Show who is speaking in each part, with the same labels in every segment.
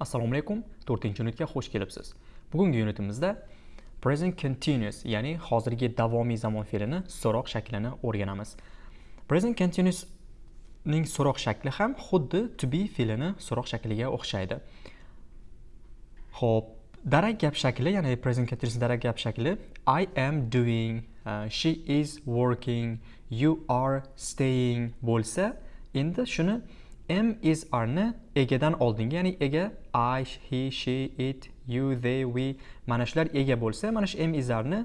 Speaker 1: assalomu alaykum 4 unitga xush kelibsiz. Bugungi unitimizda present continuous ya'ni hozirgi davomiy zamon fe'lini so'roq shaklini o'rganamiz. Present continuous ning so'roq shakli ham xuddi to be fe'lini so'roq shakliga o'xshaydi. Ho'p darak gap shakli ya'ni present continuous darak gap shakli i am doing uh, she is working you are staying bo'lsa endi shuni m is rni egadan oldingi ya'ni ega i he she it you they we mana shular ega bo'lsa mana shu m is rni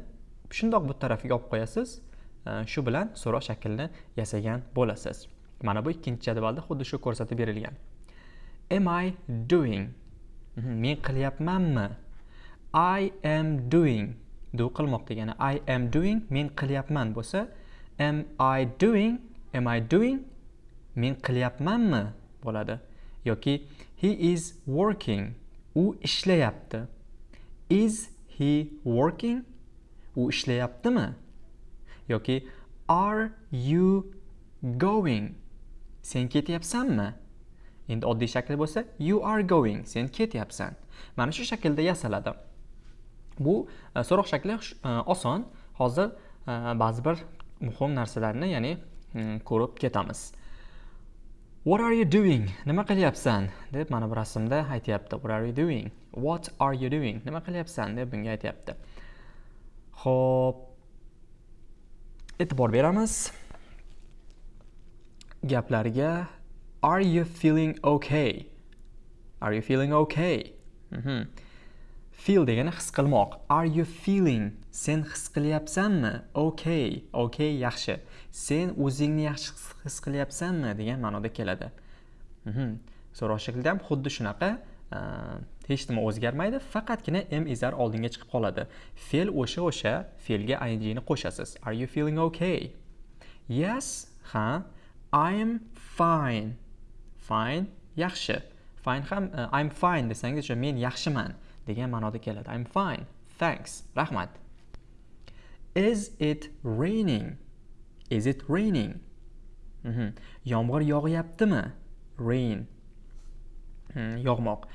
Speaker 1: shundoq bu tarafiga olib qo'yasiz. Shu bilan so'roq shaklini yasagan bo'lasiz. Mana bu ikkinchi jadvalda xuddi shu ko'rsatib berilgan. Am i doing? Mhm, men qilyapmanmi? I am doing. Do qilmoq degani i am doing men qilyapman bo'lsa am i doing am i doing men qilyapmanmi bo'ladi. Yoki he is working u ishlayapti. Is he working u ishlayaptimi? Yoki are you going sen ketyapsanmi? Endi oddiy shakli bo'lsa you are going sen ketyapsan. Mana shu shaklda yasaladi. Bu e, so'roq shakli e, oson. Hozir e, ba'zi bir muhim narsalarni ya'ni ko'rib ketamiz. What are you doing? Nima qilyapsan? deb mana bu rasmda aytyapti. What are you doing? What are you doing? Nima qilyapsan? deb bunga aytyapti. Ho'p e'tibor beramiz. Gaplarga are you feeling okay? Are you feeling okay? Mm -hmm. Feel degani his qilmoq. Are you feeling? Sen his qilyapsanmi? Okay okay yaxshi. Sen o'zingni yaxshi his qilyapsanmi? degan ma'noda keladi. Mhm. so'roq shaklida ham xuddi shunaqa hech nima o'zgarmaydi faqatgina m izar oldinga chiqib qoladi. Fe'l o'sha o'sha fe'lga ingni qo'shasiz. Are you feeling okay? Yes ha i'm fine. Fine yaxshi. Fine ham uh, i'm fine desangiz o'sha men yaxshiman. Degan ma'noda keladi. I'm fine. Thanks. Rahmat. Is it raining? Is it raining? Mm -hmm. yomg'ir yog'yaptimi? Rain. Hmm, yog'moq.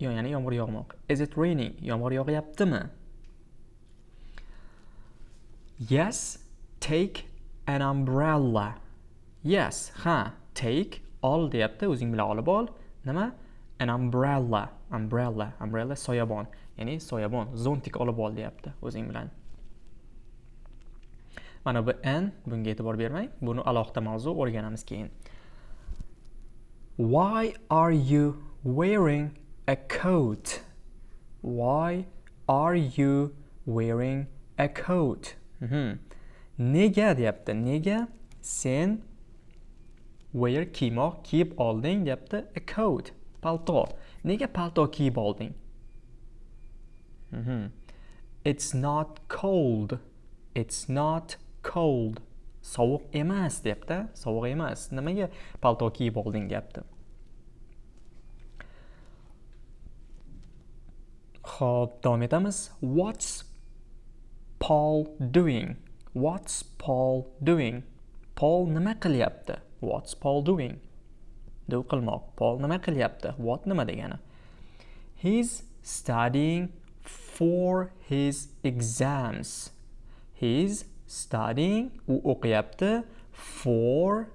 Speaker 1: Ya'ni yomg'ir yog'moq. Is it raining? Yomg'ir yog'yaptimi? Yes take an umbrella. Yes ha take ol deyapti. O'zing bilan olib ol. Nima? An umbrella umbrella umbrella soyabon. Ya'ni soyabon zontik olib ol deyapti o'zing bilan. Mana bu n bunga e'tibor bermang. Buni alohida mavzu o'rganamiz keyin. Why are you wearing a coat? Why are you wearing a coat? Mm -hmm. nega deyapti? Nega sen wear kiymoq kiyib olding deyapti? A coat. Palto. Nega palto kiyib olding mm -hmm. it's not cold. It's not cold. Sovuq emas deyapti sovuq emas. Nimaga palto kiyib olding deyapti Xo'p, davom etamiz. What's paul doing? What's paul doing? Paul nima qilyapti? What's paul doing? Deb qilmoq. Pol nima qilyapti? What nima degani? He's studying for his exams. He's studying u o'qiyapti for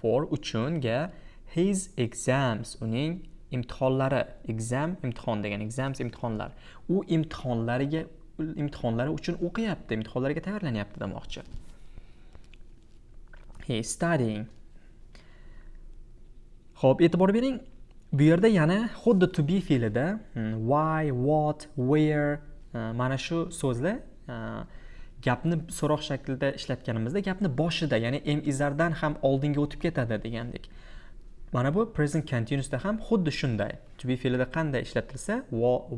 Speaker 1: for uchunga his exams. Uning imtihonlari. Exam imtihon degan exams imtihonlar. U imtihonlariga imtihonlari uchun o'qiyapti imtihonlarga tayyorlanyapti demoqchi. He studying. Xo'p, e'tibor bering. Bu yerda yana xuddi to be fe'lida hmm, why what where uh, mana shu so'zlar uh, gapni so'roq shaklida ishlatganimizda gapni boshida ya'ni m izardan ham oldinga o'tib ketadi degandek. Mana bu present continuousda ham xuddi shunday. To be fe'lida qanday ishlatilsa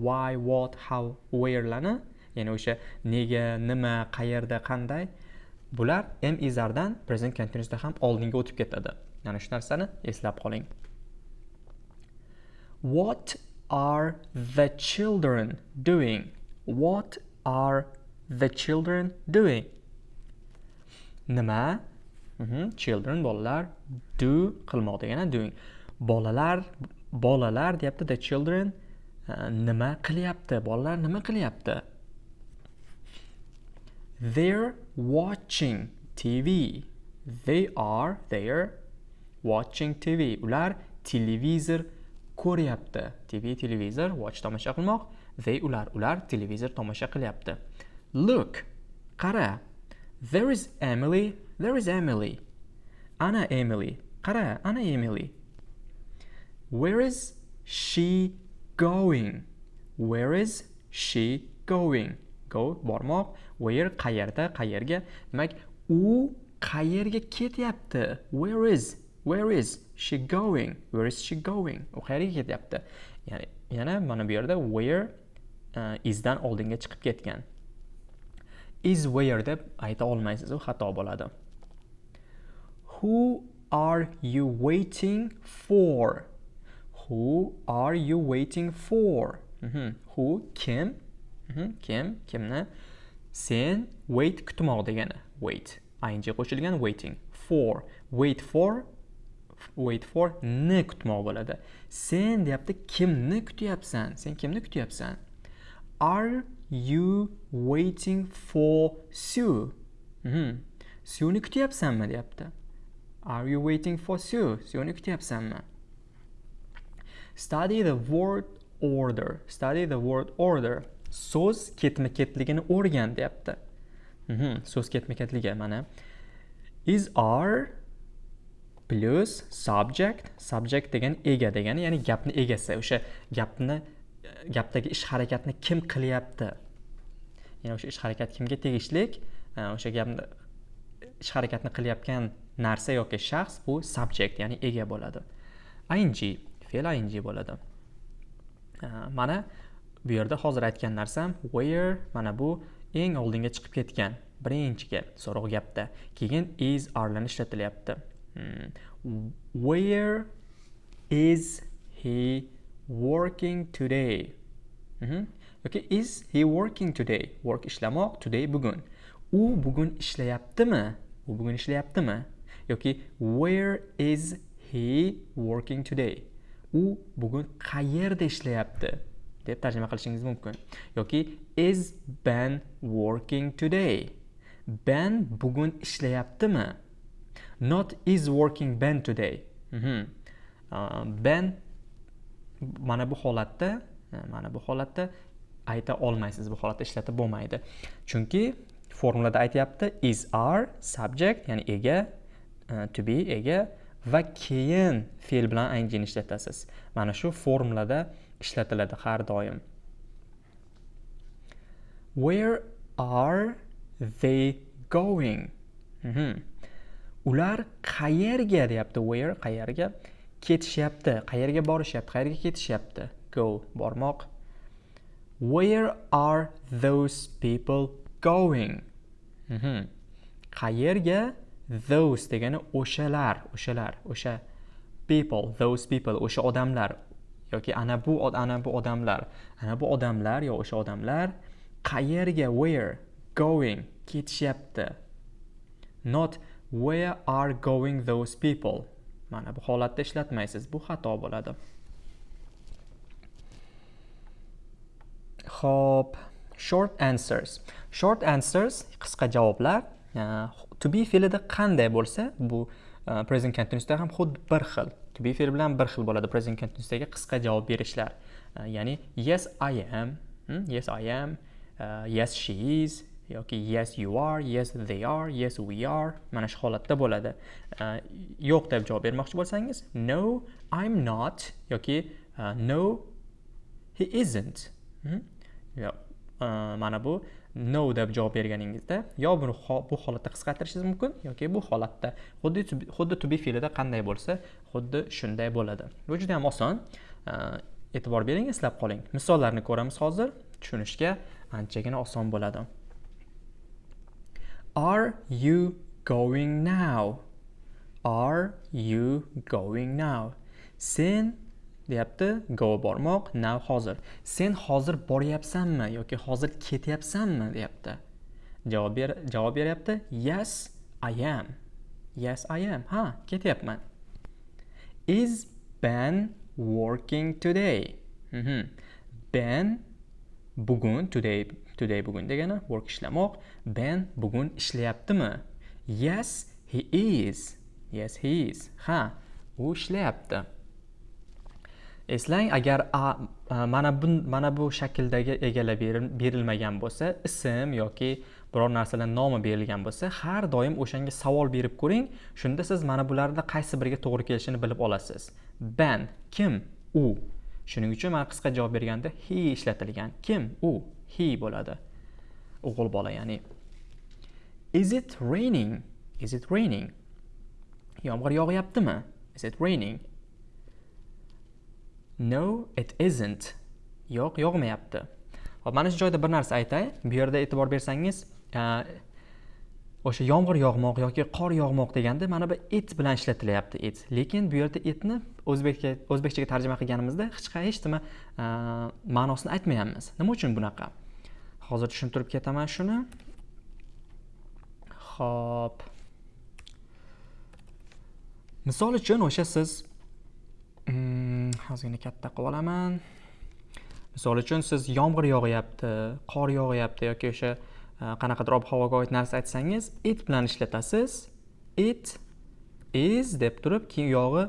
Speaker 1: why what how wherelarni ya'ni o'sha nega nima qayerda qanday bular m izardan present continuousda ham oldinga o'tib ketadi. Mana shu narsani eslab qoling. What are the children doing? What are the children doing? Nima? Mm -hmm. children bolalar do qilmoq degani doing. Bolalar bolalar deyapti the children uh, nima qilyapti? Bolalar nima qilyapti? They're watching tv they are they're watching tv ular televizor ko'ryapti. Tv televizor watch tomosha qilmoq they ular ular televizor tomosha qilyapti. Look qara. There is emily there is emily. Ana emily qara ana emily. Where is she going? Where is she going? Go bormoq. Where qayerda qayerga? Demak u qayerga ketyapti? Where is where is she going? Where is she going? U qayerga ketyapti. Ya'ni yana mana bu yerda where uh, isdan oldinga chiqib ketgan. Is where deb ayta olmaysiz u xato bo'ladi. Who are you waiting for? Who are you waiting for? Mm -hmm. who kim? Mm -hmm. kim kimni? Sen wait kutmoq degani. Wait. Ing qo'shilgan waiting for. Wait for wait for ni kutmoq bo'ladi. Sen deyapti kimni kutyapsan? Sen kimni kutyapsan? Are you waiting for sue? Mm -hmm. sueni kutyapsanmi? deyapti. Are you waiting for sue? Sueni kutyapsanmi? Study the word order. Study the word order. So'z ketma ketligini o'rgan deyapti. Mm -hmm. so'z ketma ketligi mana. Is are plus subject subject degan ega degani ya'ni gapni egasi o'sha gapni e, gapdagi ish harakatni kim qilyapti? Ya'ni o'sha ish harakat kimga tegishlik? E, o'sha gapni ish harakatni qilayotgan narsa yoki shaxs bu subject ya'ni ega bo'ladi. Ing fe'l ing bo'ladi. E, mana bu yerda hozir aytgan narsam where mana bu eng oldinga chiqib ketgan birinchiga so'roq gapda. Keyin is arlarni ishlatilyapti. Mm. Where is he working today? Mm -hmm. Okay, is he working today? Work ishlamoq, today bugun. U bugun ishlayaptimi? U bugun ishlayaptimi? yoki where is he working today? U bugun qayerda ishlayapti? deb tarjima qilishingiz mumkin. Yoki is Ben working today? Ben bugun ishlayaptimi? Not is working Ben today. Mm -hmm. uh, Ben mana bu holatda uh, mana bu holatda ayta olmaysiz bu holatda ishlatib bo'lmaydi. Chunki formulada aytyapti is are subject ya'ni ega uh, to be ega va keyin fe'l bilan ingni ishlatasiz. Mana shu formulada ishlatiladi har doim. Where are they going? Mm -hmm. Ular qayerga deyapti where qayerga? Ketishyapti qayerga borishyapti qayerga ketishyapti? Go bormoq. Where are those people going? Mm -hmm. qayerga those degani o'shalar o'shalar o'sha people those people o'sha odamlar yoki ana bu ana bu odamlar ana bu odamlar yo o'sha odamlar qayerga where going ketishyapti? Not where are going those people mana bu holatda ishlatmaysiz bu xato bo'ladi Xo'p, short answers. Short answers qisqa javoblar to be fe'lida qanday bo'lsa, bu uh, present continuousda ham xuddi bir xil. To be fe'li bilan bir xil bo'ladi present continuousdagi qisqa javob berishlar. Uh, ya'ni yes I am, hmm? yes I am, e, yes she is, yoki yes you are yes they are yes we are mana shu holatda bo'ladi. Uh, yo'q deb javob bermoqchi bo'lsangiz no i'm not yoki uh, no he isn't. Hmm? Yo, uh, mana bu no deb javob berganingizda yo buni bu holatda qisqartirishingiz mumkin yoki bu holatda. Xuddi xuddi to be fe'lida qanday bo'lsa xuddi shunday bo'ladi. Bu juda ham oson. E'tibor bering eslab qoling. Misollarni ko'ramiz hozir. Tushunishga anchagina oson bo'ladi. Are you going now? Are you going now? Sen deyapti go bormoq now hozir. Sen hozir boryapsanmi yoki hozir ketyapsanmi deyapti. Javob ber javob beryapti yes I am. Yes I am. Ha, ketyapman. Is Ben working today Mhm. ben bugun today today bugun degani work ishlamoq. Ben bugun ishlayaptimi? Yes he is. Yes he is. Ha u ishlayapti. Eslang agar a, a mana bu mana bu shakldagi egallab berilmagan bo'lsa ism yoki biror narsalar nomi berilgan bo'lsa har doim o'shanga savol berib ko'ring. Shunda siz mana bularda qaysi biriga to'g'ri kelishini bilib olasiz. Ben kim? U. Shuning uchun mana qisqa javob berganda he ishlatilgan. Kim? U. he bo'ladi. O'g'il bola ya'ni. Is it raining? Is it raining? Yomg'ir yog'yaptimi? Is it raining? No it isn't. Yo'q yog'mayapti. Hop mana shu joyda bir narsa aytay. Bu yerda e'tibor bersangiz e, o'sha yomg'ir yog'moq yoki qor yog'moq deganda mana bu it bilan ishlatilyapti it. Lekin bu yerda itni o'zbekcha o'zbekchaga tarjima qilganimizda hech hech nima e, ma'nosini aytmayapmiz. Nima uchun bunaqa? Hozir tushuntirib ketaman shuni. Ho'p misol uchun o'sha siz mm, ozgina katta qilib olaman. Misol uchun siz yomg'ir yog'yapti qor yog'yapti yoki o'sha e, qanaqadir ob havoga oid narsa aytsangiz it bilan ishlatasiz. It is deb turib keyin yog'i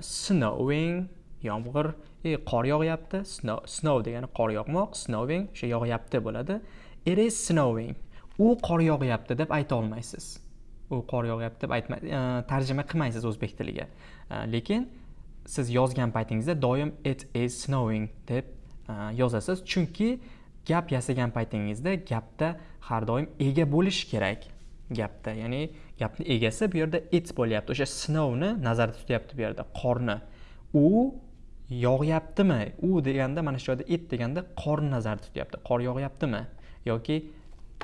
Speaker 1: snowing yomg'ir e, qor yog'yapti. Snow, snow degani qor yog'moq snowing o'sha yog'yapti bo'ladi. It is snowing u qor yog'yapti deb ayta olmaysiz. U qor yog'yapti deb aytma e, tarjima qilmaysiz o'zbek tiliga. Lekin siz yozgan paytingizda doim it is snowing deb yozasiz. Chunki gap yasagan paytingizda gapda har doim ega bo'lishi kerak. Gapda ya'ni gapni egasi bu yerda it bo'lyapti. O'sha snowni nazarda tutyapti bu yerda qorni. U yog'yaptimi? U deganda mana shu joyda it deganda qorni nazarda tutyapti. Qor yog'yaptimi? Yoki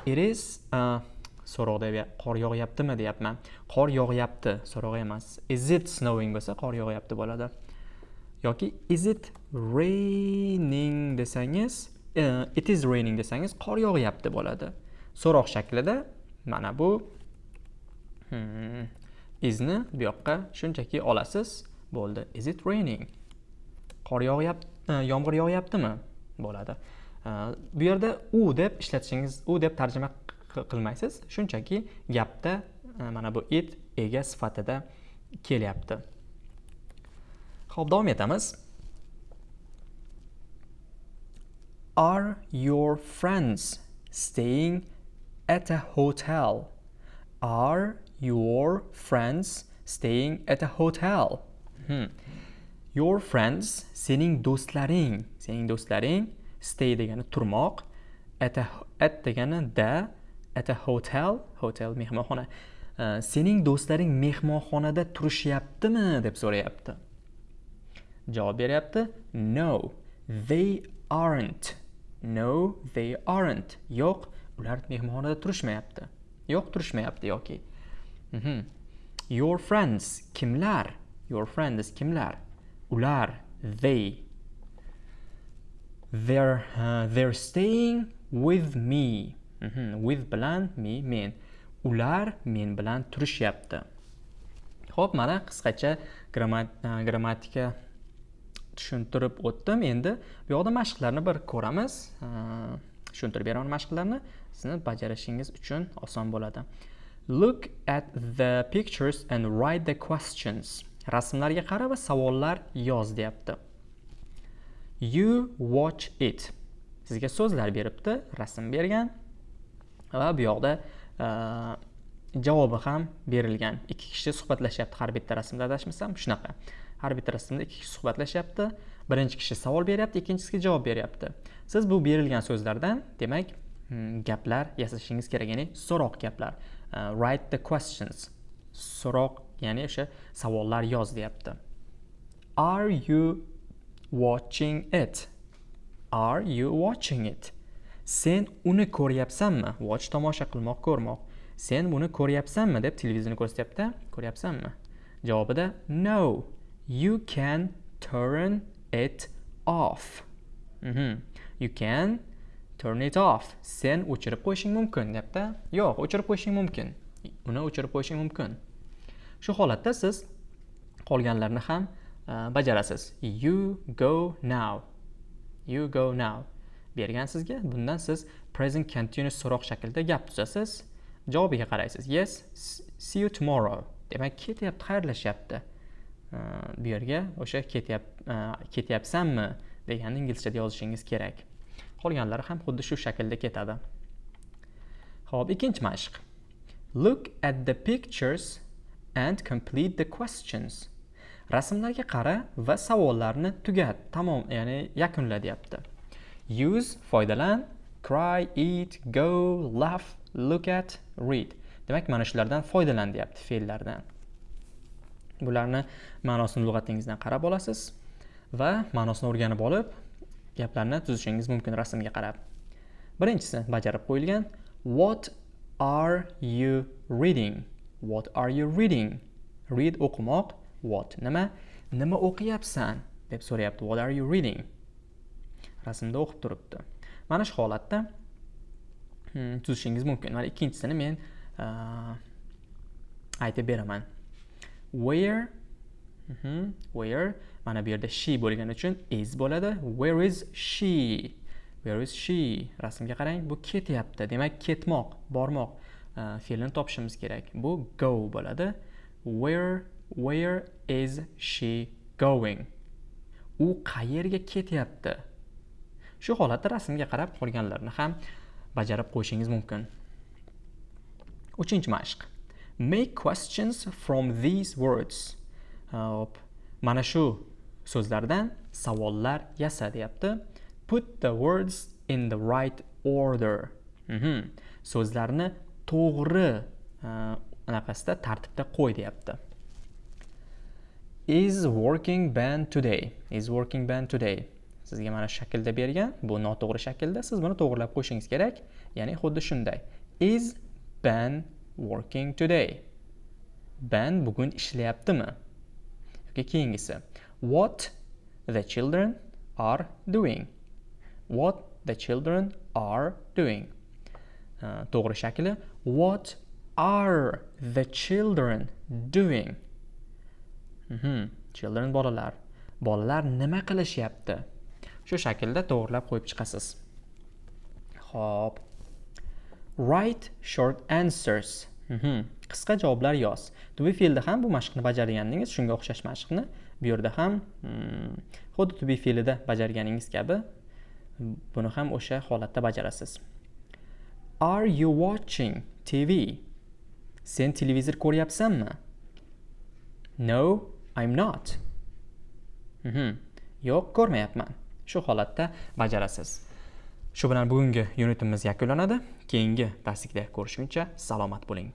Speaker 1: it is uh, so'roqda qor yog'yaptimi deyapman. Qor yog'yapti so'roq emas. Is it snowing bo'lsa qor yog'yapti bo'ladi. Yoki is it raining desangiz uh, it is raining desangiz qor yog'yapti bo'ladi. So'roq shaklida mana bu. Hmm, isni bu yoqqa shunchaki olasiz. Bo'ldi. Is it raining? Qor yog'yapti e, yomg'ir yog'yaptimi? Bo'ladi. E, bu yerda u deb ishlatishingiz u deb tarjima qilmaysiz. Shunchaki gapda e, mana bu it ega sifatida kelyapti. Ho'p davom etamiz. Are your friends staying at a hotel? Are your friends staying at a hotel? Hmm. Your friends sening do'stlaring, sening do'stlaring stay degani turmoq, at a at degani da, at a hotel, hotel mehmonxona. Uh, sening do'stlaring mehmonxonada turishyaptimi deb so'rayapti. Javob beryapti: No, they aren't. no they aren't yo'q ular mehmonxonada turishmayapti. Yo'q turishmayapti yoki. Mm -hmm. your friends kimlar? Your friends kimlar? Ular they. They're uh, they're staying with me. Mm -hmm. with bilan me men. Ular men bilan turishyapti. Ho'p mana qisqacha grammatika uh, tushuntirib o'tdim. Endi bu yoqda mashqlarni bir ko'ramiz. Uh, tushuntirib beraman mashqlarni. Sizni bajarishingiz uchun oson bo'ladi. Look at the pictures and write the questions. Rasmlarga qara va savollar yoz deyapti. You watch it. Sizga so'zlar beribdi rasm bergan va bu yoqda javobi ham berilgan. Ikki kishi suhbatlashyapti har bitta rasmda adashmasam shunaqa. Har bitta rasmda ikki kishi suhbatlashyapti birinchi kishi savol beryapti ikkinchisiga javob beryapti. Siz bu berilgan so'zlardan demak hmm, gaplar yasashingiz kerak ya'ni so'roq gaplar uh, write the questions. So'roq ya'ni o'sha savollar yoz deyapti. Are you watching it? Are you watching it? Sen uni ko'ryapsanmi? Watch tomosha qilmoq ko'rmoq. Sen buni ko'ryapsanmi deb televizorni ko'rsatyapti ko'ryapsanmi? Javobida no you can turn it off. Mm -hmm. you can turn it off. Sen o'chirib qo'yishing mumkin deyapti yo'q o'chirib qo'yishing mumkin. Uni o'chirib qo'yishing mumkin. Shu holatda siz qolganlarni ham e, bajarasiz. You go now. You go now. Bergan sizga. Bundan siz present continuous so'roq shaklida gap tuzasiz. Javobiga qaraysiz. Yes see you tomorrow. Demak ketyapti xayrlashyapti. Bu yerga o'sha ketyap e, ketyapsanmi deganni inglizchada yozishingiz kerak. Qolganlari ham xuddi shu shaklda ketadi. Ho'p ikkinchi mashq. Look at the pictures and complete the questions. Rasmlarga qara va savollarni tugat tamom ya'ni yakunla deyapti use foydalan cry eat go laugh look at read. Demak mana shulardan foydalan deyapti fe'llardan. Bularni ma'nosini lug'atingizdan qarab olasiz va ma'nosini o'rganib olib gaplarni tuzishingiz mumkin rasmga qarab. Birinchisi bajarib qo'yilgan what are you reading? What are you reading? Read o'qimoq. What? Nima? Nima o'qiyapsan? deb so'rayapti what are you reading? Rasmda o'qib turibdi. Mana shu holatda Hmm, tuzishingiz mumkin. Mana ikkinchisini men aytib beraman. Where mm -hmm, where mana bu yerda she bo'lgani uchun is bo'ladi. Where is she? Where is she? Rasmga qarang bu ketyapti. Demak ketmoq bormoq uh, fe'lini topishimiz kerak. Bu go bo'ladi. Where where is she going? U qayerga ketyapti? Shu holatda rasmga qarab qolganlarni ham bajarib qo'yishingiz mumkin. Uchinchi mashq. Make questions from these words. Hop mana shu so'zlardan savollar yasa deyapti. Put the words in the right order. Mm -hmm. so'zlarni to'g'ri e, anaqasida tartibda qo'y deyapti. Is working band today? Is working band today? Sizga mana shu shaklda bergan. Bu noto'g'ri shaklda. Siz buni to'g'irlab qo'yishingiz kerak. Ya'ni xuddi shunday. Is ben working today? Ben bugun ishlayaptimi? Yoki keyingisi. What the children are doing? What the children are doing? Uh, to'g'ri shakli. What are the children doing? Mm -hmm. children bolalar. Bolalar nima qilishyapti? Shu shaklda to'g'irlab qo'yib chiqasiz. Ho'p write short answers. Mhm. qisqa javoblar yoz. To be fe'lda ham bu mashqni bajargandingiz shunga o'xshash mashqni bu yerda ham hmm, xuddi to be fe'lida bajarganingiz kabi buni ham o'sha holatda bajarasiz. Are you watching tv sen televizor ko'ryapsanmi? No i'm not. Mhm. yo'q ko'rmayapman. Shu holatda bajarasiz. Shu bilan bugungi unitimiz yakunlanadi. Keyingi darslikda ko'rishguncha salomat bo'ling.